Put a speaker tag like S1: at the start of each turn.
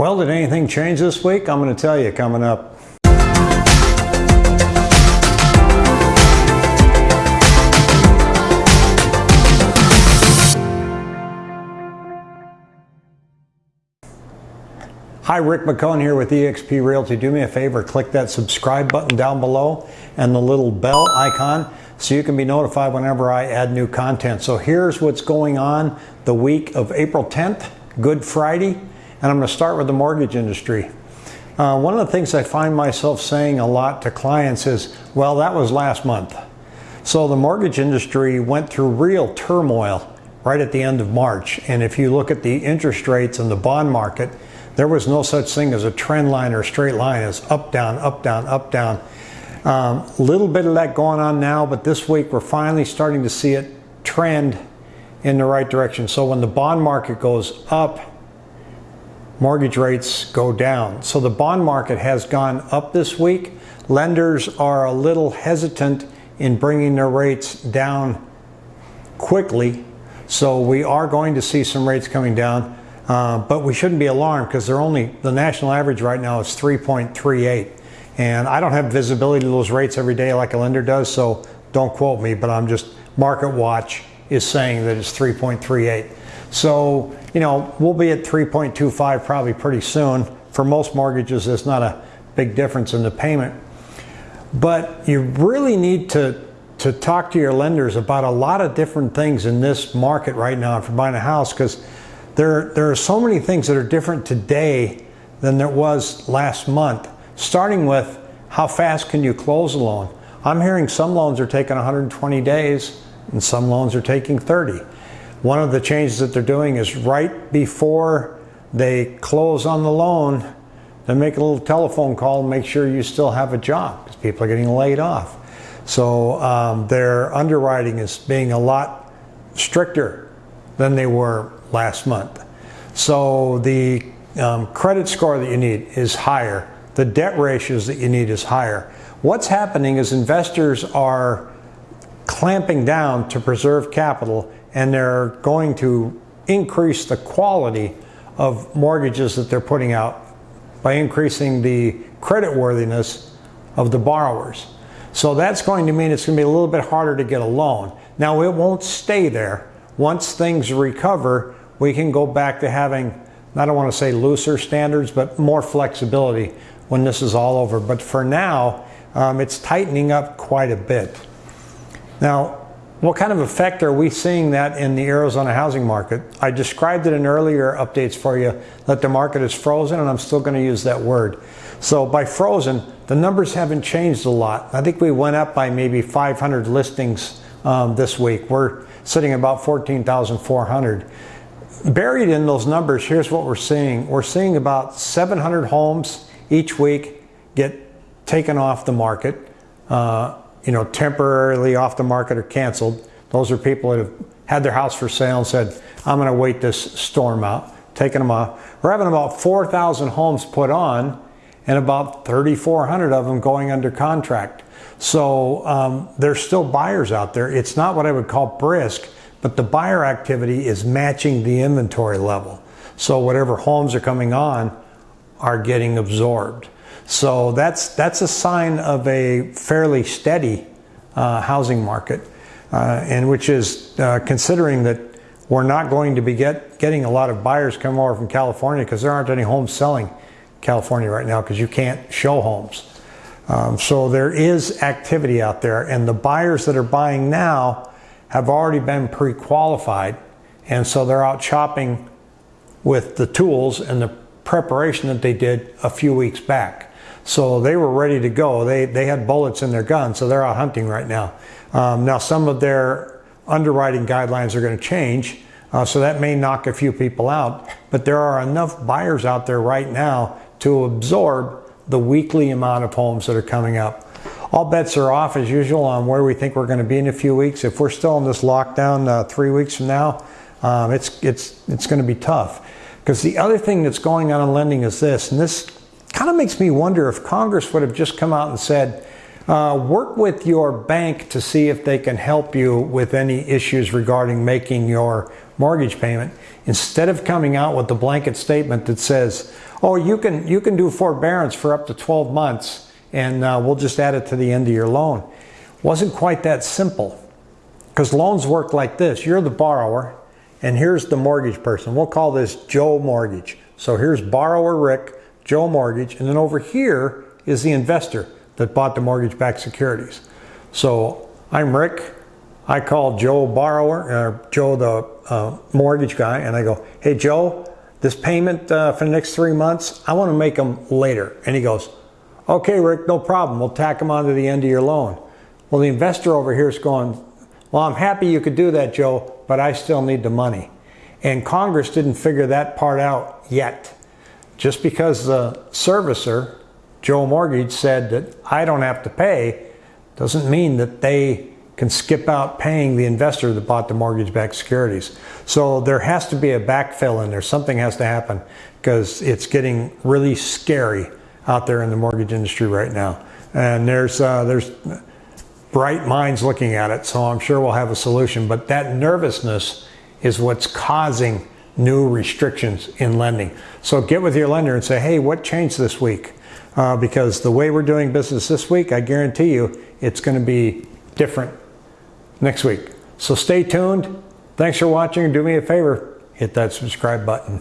S1: Well, did anything change this week? I'm going to tell you coming up. Hi, Rick McCone here with eXp Realty. Do me a favor, click that subscribe button down below and the little bell icon so you can be notified whenever I add new content. So here's what's going on the week of April 10th, Good Friday, and I'm going to start with the mortgage industry. Uh, one of the things I find myself saying a lot to clients is, well, that was last month. So the mortgage industry went through real turmoil right at the end of March. And if you look at the interest rates in the bond market, there was no such thing as a trend line or straight line as up, down, up, down, up, down. A um, little bit of that going on now, but this week we're finally starting to see it trend in the right direction. So when the bond market goes up, mortgage rates go down. So the bond market has gone up this week. Lenders are a little hesitant in bringing their rates down quickly. So we are going to see some rates coming down. Uh, but we shouldn't be alarmed because they're only the national average right now is 3.38 and I don't have visibility to those rates every day like a lender does so don't quote me but I'm just market watch is saying that it's 3.38 so you know we'll be at 3.25 probably pretty soon for most mortgages there's not a big difference in the payment but you really need to to talk to your lenders about a lot of different things in this market right now you're buying a house because there, there are so many things that are different today than there was last month, starting with how fast can you close a loan? I'm hearing some loans are taking 120 days and some loans are taking 30. One of the changes that they're doing is right before they close on the loan, they make a little telephone call and make sure you still have a job because people are getting laid off. So um, their underwriting is being a lot stricter than they were last month. So the um, credit score that you need is higher. The debt ratios that you need is higher. What's happening is investors are clamping down to preserve capital and they're going to increase the quality of mortgages that they're putting out by increasing the credit worthiness of the borrowers. So that's going to mean it's going to be a little bit harder to get a loan. Now it won't stay there. Once things recover, we can go back to having, I don't want to say looser standards, but more flexibility when this is all over. But for now, um, it's tightening up quite a bit. Now, what kind of effect are we seeing that in the Arizona housing market? I described it in earlier updates for you that the market is frozen, and I'm still going to use that word. So by frozen, the numbers haven't changed a lot. I think we went up by maybe 500 listings um, this week. We're sitting about 14,400 buried in those numbers, here's what we're seeing. We're seeing about 700 homes each week get taken off the market, uh, you know, temporarily off the market or canceled. Those are people that have had their house for sale and said, I'm going to wait this storm out, taking them off. We're having about 4,000 homes put on and about 3,400 of them going under contract. So um, there's still buyers out there. It's not what I would call brisk, but the buyer activity is matching the inventory level. So whatever homes are coming on are getting absorbed. So that's that's a sign of a fairly steady uh, housing market, uh, and which is uh, considering that we're not going to be get, getting a lot of buyers coming over from California because there aren't any homes selling California right now because you can't show homes. Um, so there is activity out there, and the buyers that are buying now have already been pre-qualified and so they're out shopping with the tools and the preparation that they did a few weeks back. So they were ready to go. They, they had bullets in their gun, so they're out hunting right now. Um, now some of their underwriting guidelines are going to change, uh, so that may knock a few people out, but there are enough buyers out there right now to absorb the weekly amount of homes that are coming up all bets are off as usual on where we think we're going to be in a few weeks. If we're still in this lockdown uh, three weeks from now, um, it's it's it's going to be tough. Because the other thing that's going on in lending is this, and this kind of makes me wonder if Congress would have just come out and said, uh, work with your bank to see if they can help you with any issues regarding making your mortgage payment, instead of coming out with the blanket statement that says, oh, you can, you can do forbearance for up to 12 months and uh, we'll just add it to the end of your loan. Wasn't quite that simple because loans work like this. You're the borrower and here's the mortgage person. We'll call this Joe Mortgage. So here's borrower Rick, Joe Mortgage, and then over here is the investor that bought the mortgage-backed securities. So I'm Rick. I call Joe borrower, or Joe the uh, mortgage guy, and I go, "Hey Joe, this payment uh, for the next three months, I want to make them later." And he goes, "Okay, Rick, no problem. We'll tack them onto the end of your loan." Well, the investor over here is going, "Well, I'm happy you could do that, Joe, but I still need the money." And Congress didn't figure that part out yet. Just because the servicer, Joe Mortgage, said that I don't have to pay, doesn't mean that they can skip out paying the investor that bought the mortgage-backed securities. So there has to be a backfill in there. Something has to happen because it's getting really scary out there in the mortgage industry right now. And there's uh, there's bright minds looking at it, so I'm sure we'll have a solution. But that nervousness is what's causing new restrictions in lending. So get with your lender and say, hey, what changed this week? Uh, because the way we're doing business this week, I guarantee you it's going to be different next week. So stay tuned. Thanks for watching. Do me a favor, hit that subscribe button.